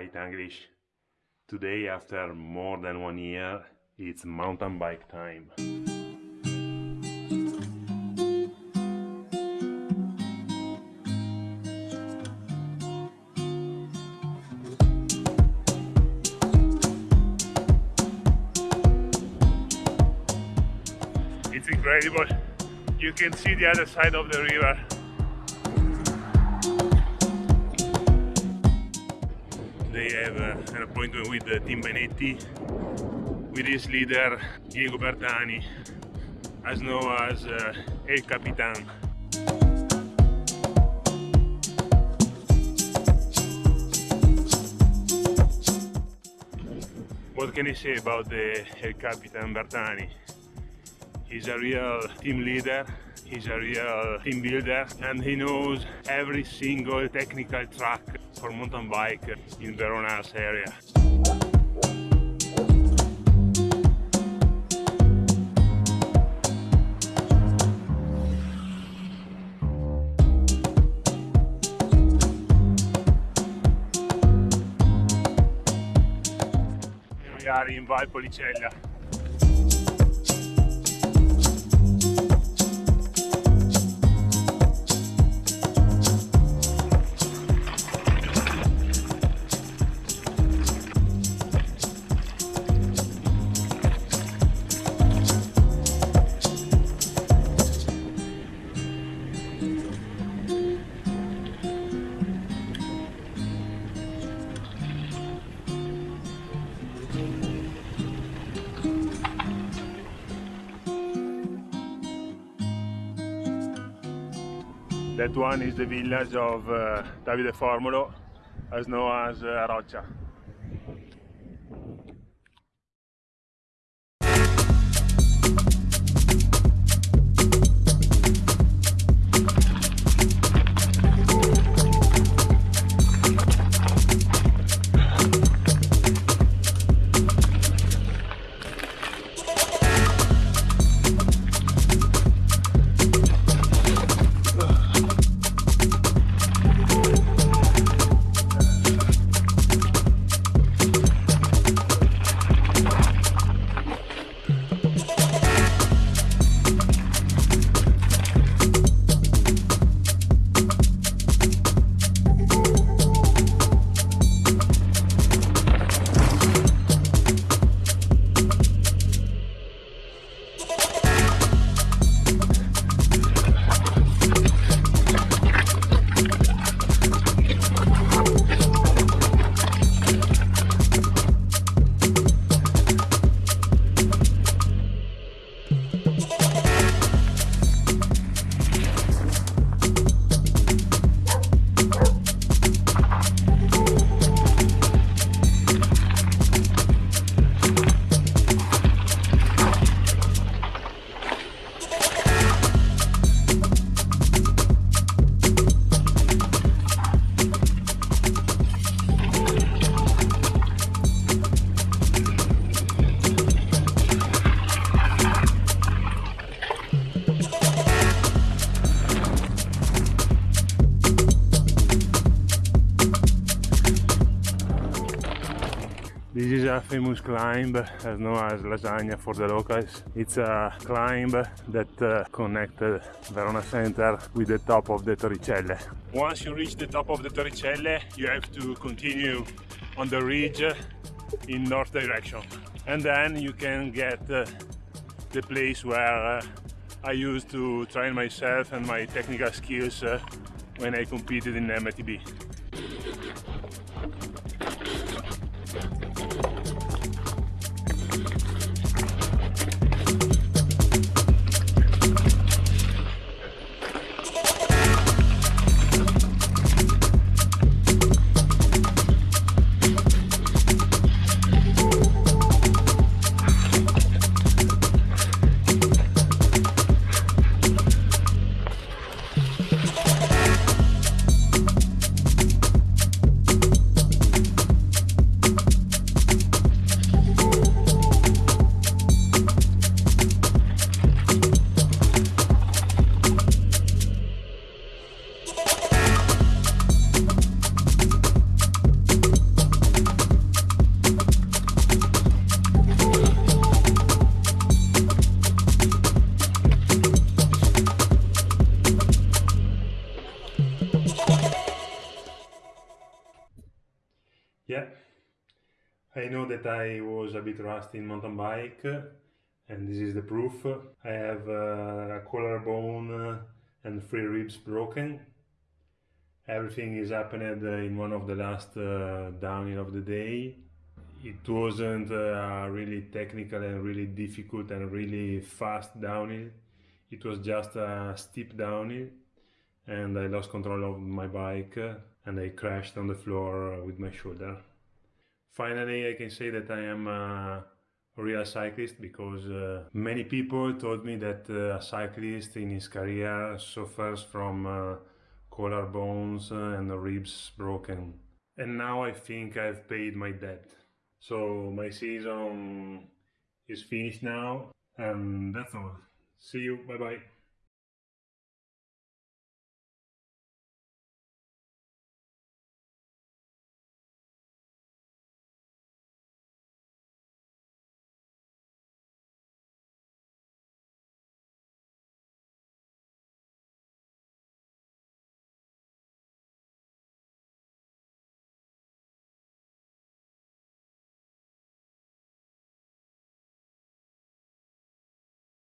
English. Today, after more than one year, it's mountain bike time. It's incredible. You can see the other side of the river. An appointment with uh, Tim Benetti, with his leader Diego Bertani, as known as uh, El Capitan. What can I say about the El Capitan Bertani? He's a real team leader, he's a real team builder, and he knows every single technical track for mountain bike in Verona's area. We are in That one is the village of uh, Davide Formolo, as known as uh. Is a famous climb as known as Lasagna for the locals. It's a climb that uh, connected Verona Center with the top of the Torricelle. Once you reach the top of the Torricelle, you have to continue on the ridge in north direction. And then you can get uh, the place where uh, I used to train myself and my technical skills uh, when I competed in MTB. I know that I was a bit rusty in mountain bike and this is the proof. I have uh, a collarbone and three ribs broken. Everything is happened in one of the last uh, downhill of the day. It wasn't uh, really technical and really difficult and really fast downhill. It was just a steep downhill and I lost control of my bike and I crashed on the floor with my shoulder. Finally, I can say that I am a real cyclist because uh, many people told me that uh, a cyclist in his career suffers from uh, collarbones and ribs broken. And now I think I've paid my debt. So my season is finished now and that's all. See you, bye bye.